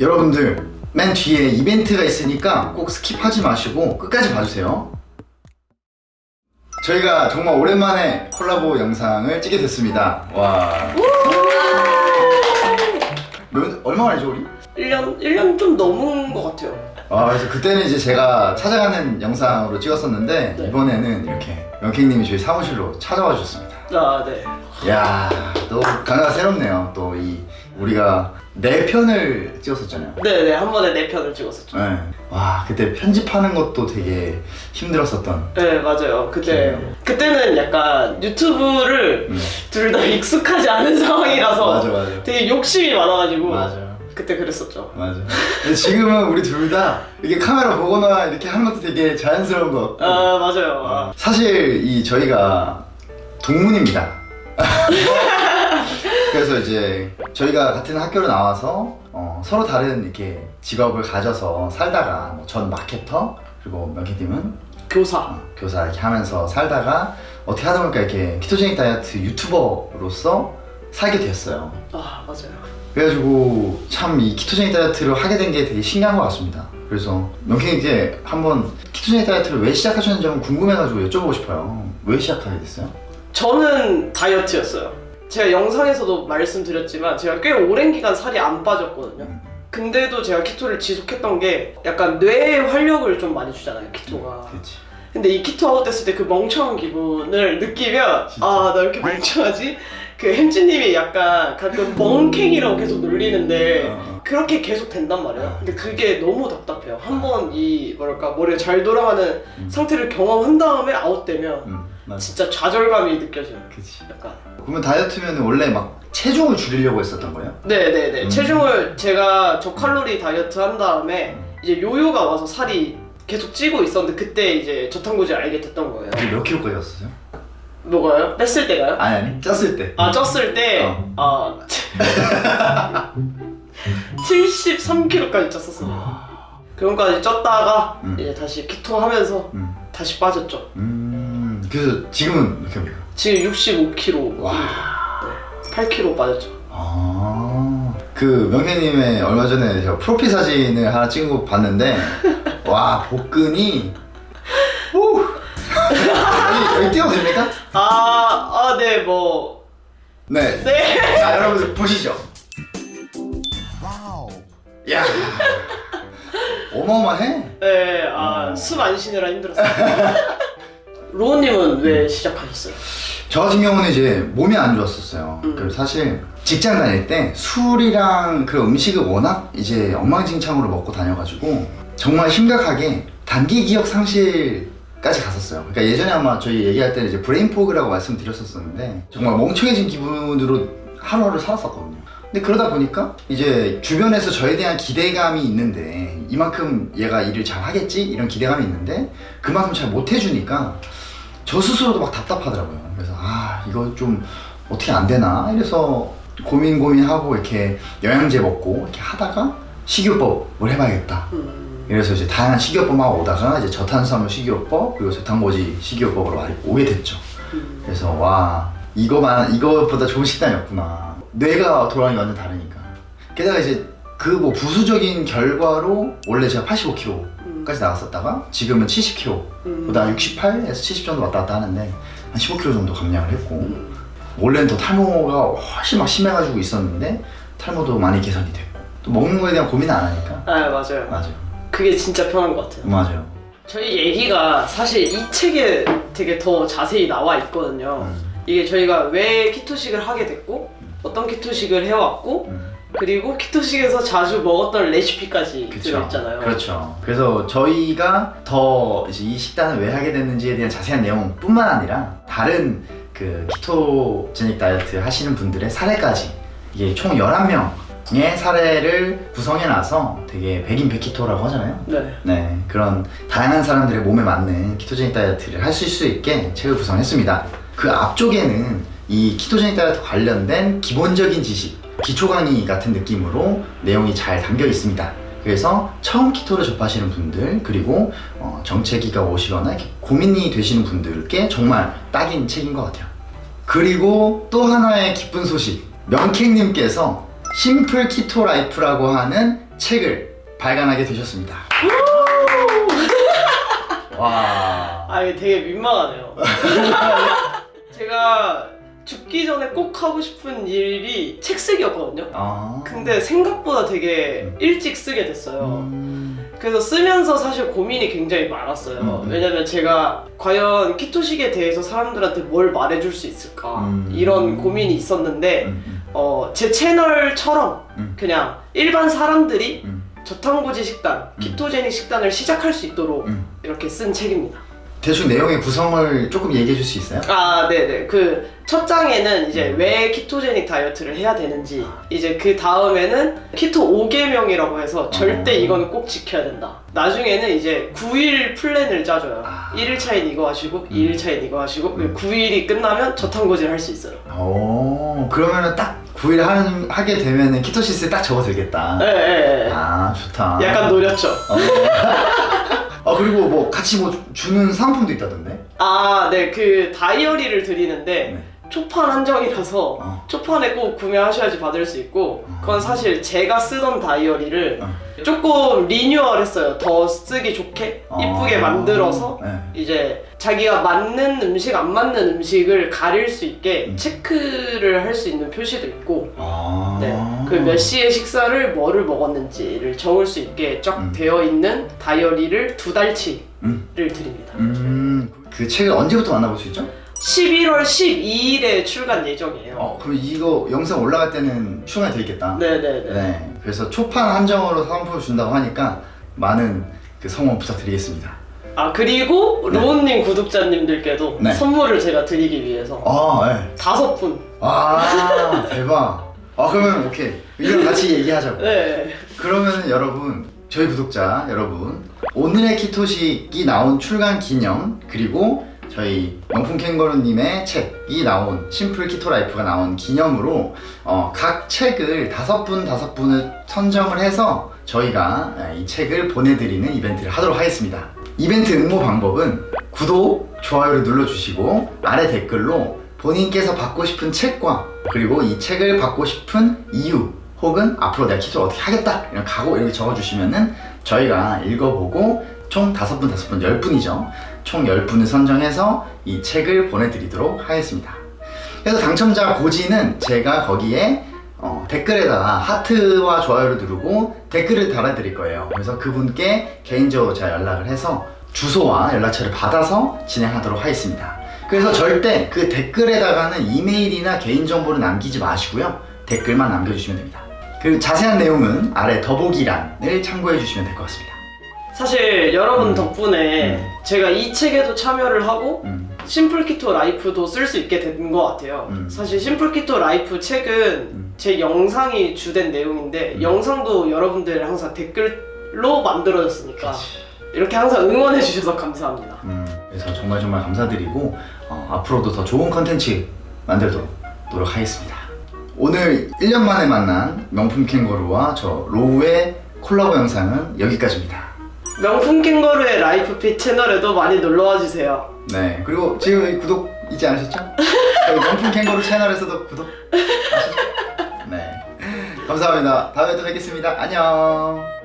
여러분들 맨 뒤에 이벤트가 있으니까 꼭 skip하지 마시고 끝까지 봐주세요 저희가 정말 오랜만에 콜라보 영상을 찍게 됐습니다 와 몇, 얼마 만이죠 우리? 1년, 1년 좀 넘은 것 같아요. 아 그래서 그때는 이제 제가 찾아가는 영상으로 찍었었는데 네. 이번에는 이렇게 명캥님이 저희 사무실로 찾아와 주셨습니다 아, 네. 이야 또 강화가 새롭네요 또 이 우리가 네 편을 찍었었잖아요 네네, 한 번에 네 편을 찍었었죠. 네. 와 그때 편집하는 것도 되게 힘들었었던 네, 맞아요. 그때, 네. 그때는 약간 유튜브를 음. 둘다 익숙하지 않은 상황이라서 맞아 맞아 되게 욕심이 많아가지고 맞아 그때 그랬었죠. 맞아 근데 지금은 우리 둘 다 이렇게 카메라 보거나 이렇게 하는 것도 되게 자연스러운 것 같고 아, 맞아요. 아. 사실 이 저희가 동문입니다 그래서 이제 저희가 같은 학교를 나와서 어, 서로 다른 이렇게 직업을 가져서 살다가 뭐 전 마케터 그리고 명희님은 교사. 어, 교사 이렇게 하면서 살다가 어떻게 하다 보니까 이렇게 키토제닉 다이어트 유튜버로서 살게 됐어요 아, 맞아요. 그래가지고 참 이 키토제닉 다이어트를 하게 된 게 되게 신기한 것 같습니다 그래서 명희님께 한번 키토제닉 다이어트를 왜 시작하셨는지 한번 궁금해가지고 여쭤보고 싶어요 왜 시작하게 됐어요? 저는 다이어트였어요. 제가 영상에서도 말씀드렸지만 제가 꽤 오랜 기간 살이 안 빠졌거든요. 음, 근데도 제가 keto를 지속했던 게 약간 뇌에 활력을 좀 많이 주잖아요, keto가. 그렇지 근데 이 keto 아웃 됐을 때 그 멍청한 기분을 느끼면 진짜. 아 나 왜 이렇게 멍청하지? 그 햄찌님이 약간 가끔 멍캥이라고 계속 놀리는데 어, 그렇게 계속 된단 말이에요. 근데 그게 너무 답답해요. 한 번 이 뭐랄까 머리가 잘 돌아가는 음. 상태를 경험한 다음에 아웃되면 음, 진짜 좌절감이 느껴져요. 그치 약간. 그러면 다이어트면 원래 막 체중을 줄이려고 했었던 거예요? 네네네. 음. 체중을 제가 저칼로리 다이어트 한 다음에 이제 요요가 와서 살이 계속 찌고 있었는데 그때 이제 저탄고지를 알게 됐던 거예요. 몇 킬로까지 갔었어요? 뭐가요? 뺐을 때가요? 아니 아니 쪘을 때아 쪘을 때 어. 아, 73kg까지 쪘었어요. 그런까지 쪘다가 음. 이제 다시 키토 하면서 음. 다시 빠졌죠. 음 그래서 지금은 몇 킬로입니까? 지금 65kg. 와. 네, 8kg 빠졌죠. 아, 그 명캥님의 얼마 전에 제가 프로필 사진을 하나 찍은 거 봤는데 와 복근이 오 여기, 여기 띄워도 됩니까? 아, 아, 네, 뭐. 네. 네. 자 여러분들 보시죠. 와우. 야. 어마어마해. 네, 아, 어. 숨 안 쉬느라 힘들었어요. 로우님은 왜 시작하셨어요? 저 같은 경우는 이제 몸이 안 좋았었어요. 음. 그래서 사실 직장 다닐 때 술이랑 그 음식을 워낙 이제 엉망진창으로 먹고 다녀가지고 정말 심각하게 단기 기억 상실까지 갔었어요. 그러니까 예전에 아마 저희 얘기할 때는 이제 brain fog라고 말씀드렸었는데 정말 멍청해진 기분으로 하루하루 살았었거든요. 근데 그러다 보니까 이제 주변에서 저에 대한 기대감이 있는데 이만큼 얘가 일을 잘 하겠지 이런 기대감이 있는데 그만큼 잘 못해주니까 저 스스로도 막 답답하더라고요. 그래서 아 이거 좀 어떻게 안 되나 이래서 고민 고민하고 이렇게 영양제 먹고 이렇게 하다가 식이요법을 해봐야겠다. 음, 그래서 이제 다양한 식이요법만 오다가 이제 저탄수화물 식이요법 그리고 저탄고지 식이요법으로 많이 오게 됐죠. 음. 그래서 와 이거만 이거보다 좋은 식단이었구나. 뇌가 돌아가는 게 완전 다르니까. 게다가 이제 그 뭐 부수적인 결과로 원래 제가 85kg 까지 음. 나갔었다가 지금은 70kg 음. 보다 68에서 70 정도 왔다 갔다 하는데 한 15kg 정도 감량을 했고 음. 원래는 더 탈모가 훨씬 막 심해가지고 있었는데 탈모도 많이 개선이 됐고 또 먹는 거에 대한 고민을 안 하니까 아, 맞아요. 맞아요 그게 진짜 편한 것 같아요. 맞아요 저희 얘기가 사실 이 책에 되게 더 자세히 나와 있거든요. 음, 이게 저희가 왜 키토식을 하게 됐고, 어떤 키토식을 해왔고, 음, 그리고 키토식에서 자주 먹었던 레시피까지 그쵸 들어있잖아요. 그렇죠 그래서 저희가 더 이제 이 식단을 왜 하게 됐는지에 대한 자세한 내용뿐만 아니라 다른 그 키토제닉 다이어트 하시는 분들의 사례까지 이게 총 11명의 사례를 구성해놔서 되게 백인 백키토라고 하잖아요 네. 네, 그런 다양한 사람들의 몸에 맞는 키토제닉 다이어트를 하실 수 있게 책을 구성했습니다. 그 앞쪽에는 이 ketogenic 다이어트 관련된 기본적인 지식, 기초 강의 같은 느낌으로 내용이 잘 담겨 있습니다. 그래서 처음 keto를 접하시는 분들 그리고 어, 정체기가 오시거나 고민이 되시는 분들께 정말 딱인 책인 것 같아요. 그리고 또 하나의 기쁜 소식 명캥님께서 Simple Keto Life라고 하는 책을 발간하게 되셨습니다. 와. 아 이게 되게 민망하네요. 제가 죽기 전에 꼭 하고 싶은 일이 책 쓰기였거든요. 아. 근데 생각보다 되게 일찍 쓰게 됐어요. 음. 그래서 쓰면서 사실 고민이 굉장히 많았어요. 음. 왜냐면 제가 과연 키토식에 대해서 사람들한테 뭘 말해줄 수 있을까 음. 이런 고민이 있었는데 음. 어, 제 채널처럼 음. 그냥 일반 사람들이 음. 저탄고지 식단, 키토제닉 식단을 시작할 수 있도록 음. 이렇게 쓴 책입니다. 대충 내용의 구성을 조금 얘기해 줄 수 있어요? 아, 네네. 그 첫 장에는 이제 음. 왜 ketogenic 다이어트를 해야 되는지, 이제 그 다음에는 keto 5계명이라고 해서 절대 어. 이거는 꼭 지켜야 된다. 나중에는 이제 9일 플랜을 짜줘요. 아. 1일차엔 이거 하시고, 2일차엔 이거 하시고, 음. 9일이 끝나면 저탄고지를 할 수 있어요. 오, 그러면은 딱 9일 하는, 하게 되면은 ketosis에 딱 접어들겠다. 네, 네, 네. 아, 좋다. 약간 노렸죠. 아, 그리고 뭐 같이 뭐 주는 상품도 있다던데? 아, 네. 그 다이어리를 드리는데, 네. 초판 한정이라서 어. 초판에 꼭 구매하셔야지 받을 수 있고 그건 사실 제가 쓰던 다이어리를 어. 조금 리뉴얼 했어요 더 쓰기 좋게 이쁘게 아. 만들어서 네. 이제 자기가 맞는 음식 안 맞는 음식을 가릴 수 있게 음. 체크를 할 수 있는 표시도 있고 아. 네, 그몇 시에 식사를 뭐를 먹었는지를 적을 수 있게 쫙 음. 되어 있는 다이어리를 두 달치를 음. 드립니다 음, 그 책을 언제부터 만나볼 수 있죠? 11월 12일에 출간 예정이에요 어, 그럼 이거 영상 올라갈 때는 출간이 돼 있겠다. 네네네 네. 그래서 초판 한정으로 상품을 준다고 하니까 많은 그 성원 부탁드리겠습니다. 아 그리고 네. 로운님 구독자님들께도 네. 선물을 제가 드리기 위해서 아, 네. 다섯 분. 아, 대박. 아, 그러면 오케이. 이랑 같이 얘기하자고. 네. 그러면 여러분, 저희 구독자 여러분, 오늘의 keto식이 나온 출간 기념, 그리고 저희 명품 캥거루님의 책이 나온 Simple Keto Life가 나온 기념으로 어, 각 책을 다섯 분 다섯 분을 선정을 해서 저희가 이 책을 보내드리는 이벤트를 하도록 하겠습니다. 이벤트 응모 방법은 구독, 좋아요를 눌러주시고 아래 댓글로 본인께서 받고 싶은 책과 그리고 이 책을 받고 싶은 이유 혹은 앞으로 내가 키토를 어떻게 하겠다 이런 각오 이렇게 적어주시면은 저희가 읽어보고 총 다섯 분 다섯 분 열 분이죠. 총 10분을 선정해서 이 책을 보내드리도록 하겠습니다. 그래서 당첨자 고지는 제가 거기에 어, 댓글에다가 하트와 좋아요를 누르고 댓글을 달아드릴 거예요. 그래서 그분께 개인적으로 제가 연락을 해서 주소와 연락처를 받아서 진행하도록 하겠습니다. 그래서 절대 그 댓글에다가는 이메일이나 개인정보를 남기지 마시고요. 댓글만 남겨주시면 됩니다. 그 자세한 내용은 아래 더보기란을 참고해 주시면 될 것 같습니다. 사실 여러분 음. 덕분에 음. 제가 이 책에도 참여를 하고 음, Simple Keto Life도 쓸 수 있게 된 것 같아요. 음. 사실 Simple Keto Life 책은 음. 제 영상이 주된 내용인데 음. 영상도 여러분들 항상 댓글로 만들어졌으니까 이렇게 항상 응원해 주셔서 감사합니다. 음, 그래서 정말 정말 감사드리고 어, 앞으로도 더 좋은 컨텐츠 만들도록 노력하겠습니다. 오늘 1년 만에 만난 명품 캥거루와 저 로우의 콜라보 영상은 여기까지입니다. 명품 캥거루의 LifeFit 채널에도 많이 놀러와 주세요. 네, 그리고 지금 구독 잊지 않으셨죠? 저희 명품 캥거루 채널에서도 구독 아시죠? 네, 감사합니다. 다음에 또 뵙겠습니다. 안녕.